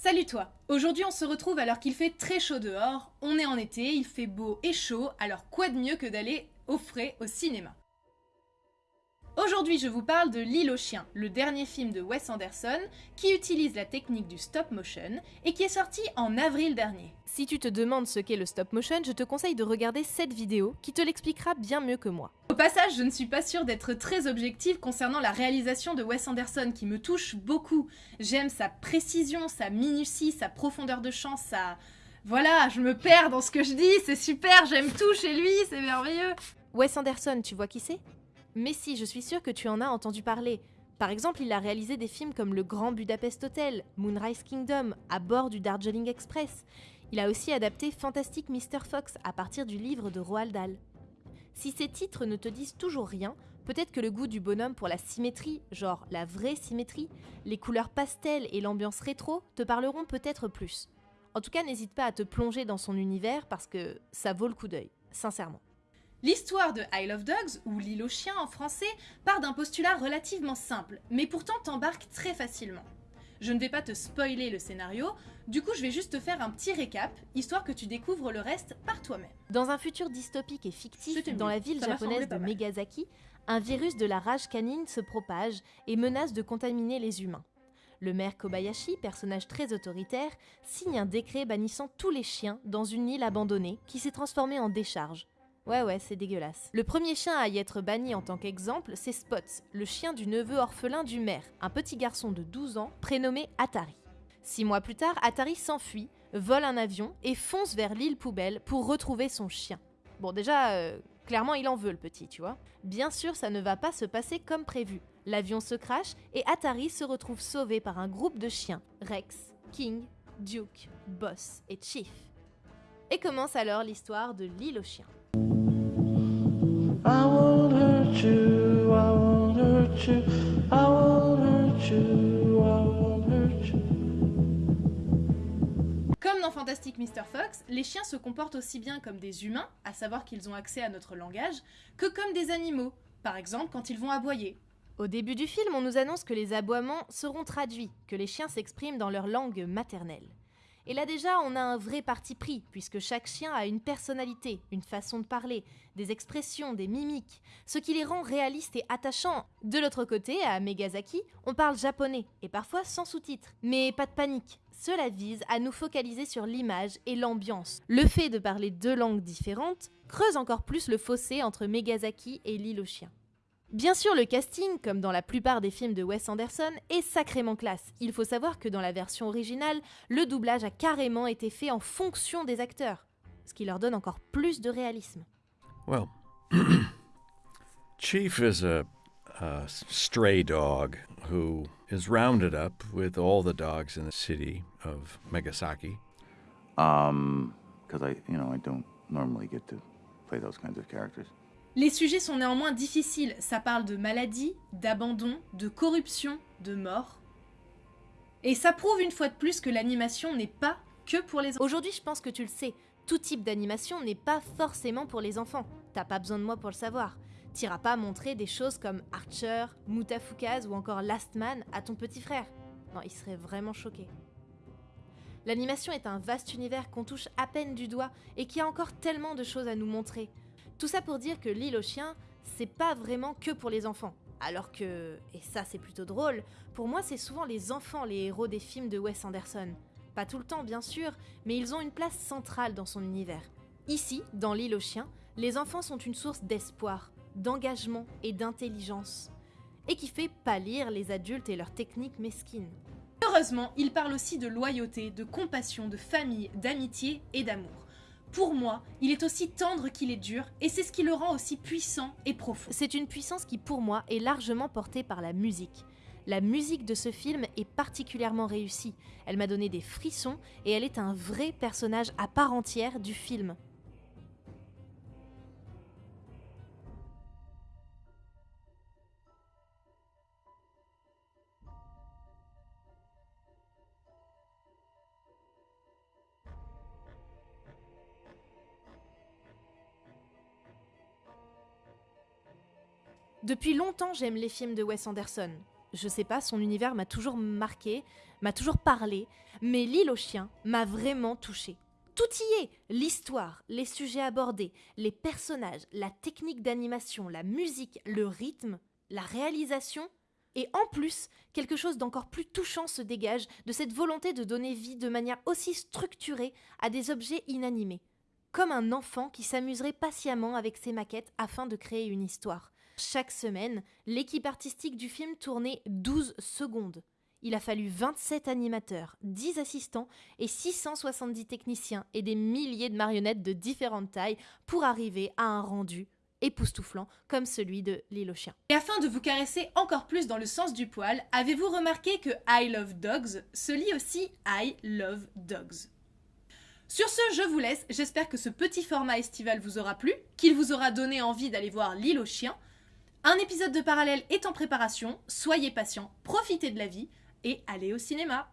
Salut toi Aujourd'hui on se retrouve alors qu'il fait très chaud dehors, on est en été, il fait beau et chaud, alors quoi de mieux que d'aller au frais au cinéma? Aujourd'hui je vous parle de L'île aux chiens, le dernier film de Wes Anderson qui utilise la technique du stop motion et qui est sorti en avril dernier. Si tu te demandes ce qu'est le stop motion, je te conseille de regarder cette vidéo qui te l'expliquera bien mieux que moi. Passage, je ne suis pas sûre d'être très objective concernant la réalisation de Wes Anderson qui me touche beaucoup. J'aime sa précision, sa minutie, sa profondeur de champ, sa... Voilà, je me perds dans ce que je dis, c'est super, j'aime tout chez lui, c'est merveilleux. Wes Anderson, tu vois qui c'est? Mais si, je suis sûre que tu en as entendu parler. Par exemple, il a réalisé des films comme Le Grand Budapest Hotel, Moonrise Kingdom, à bord du Darjeeling Express. Il a aussi adapté Fantastic Mr. Fox à partir du livre de Roald Dahl. Si ces titres ne te disent toujours rien, peut-être que le goût du bonhomme pour la symétrie, genre la vraie symétrie, les couleurs pastel et l'ambiance rétro te parleront peut-être plus. En tout cas, n'hésite pas à te plonger dans son univers parce que ça vaut le coup d'œil, sincèrement. L'histoire de Isle of Dogs, ou L'île aux chiens en français, part d'un postulat relativement simple, mais pourtant t'embarque très facilement. Je ne vais pas te spoiler le scénario, du coup je vais juste te faire un petit récap, histoire que tu découvres le reste par toi-même. Dans un futur dystopique et fictif, dans la ville japonaise de Megazaki, un virus de la rage canine se propage et menace de contaminer les humains. Le maire Kobayashi, personnage très autoritaire, signe un décret bannissant tous les chiens dans une île abandonnée qui s'est transformée en décharge. Ouais ouais, c'est dégueulasse. Le premier chien à y être banni en tant qu'exemple, c'est Spots, le chien du neveu orphelin du maire, un petit garçon de 12 ans prénommé Atari. Six mois plus tard, Atari s'enfuit, vole un avion et fonce vers l'île poubelle pour retrouver son chien. Bon déjà, euh, clairement il en veut le petit, tu vois. Bien sûr, ça ne va pas se passer comme prévu. L'avion se crache et Atari se retrouve sauvé par un groupe de chiens, Rex, King, Duke, Boss et Chief. Et commence alors l'histoire de l'île aux chiens. Comme dans Fantastic Mr. Fox, les chiens se comportent aussi bien comme des humains, à savoir qu'ils ont accès à notre langage, que comme des animaux, par exemple quand ils vont aboyer. Au début du film, on nous annonce que les aboiements seront traduits, que les chiens s'expriment dans leur langue maternelle. Et là déjà, on a un vrai parti pris, puisque chaque chien a une personnalité, une façon de parler, des expressions, des mimiques, ce qui les rend réalistes et attachants. De l'autre côté, à Megazaki, on parle japonais, et parfois sans sous-titres. Mais pas de panique, cela vise à nous focaliser sur l'image et l'ambiance. Le fait de parler deux langues différentes creuse encore plus le fossé entre Megazaki et l'île aux chiens. Bien sûr, le casting, comme dans la plupart des films de Wes Anderson, est sacrément classe. Il faut savoir que dans la version originale, le doublage a carrément été fait en fonction des acteurs, ce qui leur donne encore plus de réalisme. Well, Chief is a, a stray dog who is rounded up with all the dogs in the city of Megasaki. Um, because I, you know, I don't normally get to play those kinds of characters. Les sujets sont néanmoins difficiles, ça parle de maladie, d'abandon, de corruption, de mort. Et ça prouve une fois de plus que l'animation n'est pas que pour les enfants. Aujourd'hui, je pense que tu le sais, tout type d'animation n'est pas forcément pour les enfants. T'as pas besoin de moi pour le savoir. T'iras pas montrer des choses comme Archer, Mutafukaz ou encore Last Man à ton petit frère. Non, il serait vraiment choqué. L'animation est un vaste univers qu'on touche à peine du doigt et qui a encore tellement de choses à nous montrer. Tout ça pour dire que l'île aux chiens, c'est pas vraiment que pour les enfants. Alors que, et ça c'est plutôt drôle, pour moi c'est souvent les enfants les héros des films de Wes Anderson. Pas tout le temps bien sûr, mais ils ont une place centrale dans son univers. Ici, dans l'île aux chiens, les enfants sont une source d'espoir, d'engagement et d'intelligence. Et qui fait pâlir les adultes et leurs techniques mesquines. Heureusement, il parle aussi de loyauté, de compassion, de famille, d'amitié et d'amour. Pour moi, il est aussi tendre qu'il est dur, et c'est ce qui le rend aussi puissant et profond. C'est une puissance qui, pour moi, est largement portée par la musique. La musique de ce film est particulièrement réussie. Elle m'a donné des frissons et elle est un vrai personnage à part entière du film. Depuis longtemps, j'aime les films de Wes Anderson. Je sais pas, son univers m'a toujours marqué, m'a toujours parlé, mais L'île aux chiens m'a vraiment touché. Tout y est L'histoire, les sujets abordés, les personnages, la technique d'animation, la musique, le rythme, la réalisation. Et en plus, quelque chose d'encore plus touchant se dégage de cette volonté de donner vie de manière aussi structurée à des objets inanimés. Comme un enfant qui s'amuserait patiemment avec ses maquettes afin de créer une histoire. Chaque semaine, l'équipe artistique du film tournait 12 secondes. Il a fallu 27 animateurs, 10 assistants et 670 techniciens et des milliers de marionnettes de différentes tailles pour arriver à un rendu époustouflant comme celui de L'île aux chiens. Et afin de vous caresser encore plus dans le sens du poil, avez-vous remarqué que I Love Dogs se lit aussi I Love Dogs? Sur ce, je vous laisse. J'espère que ce petit format estival vous aura plu, qu'il vous aura donné envie d'aller voir L'île aux chiens. Un épisode de parallèle est en préparation. Soyez patients, profitez de la vie et allez au cinéma.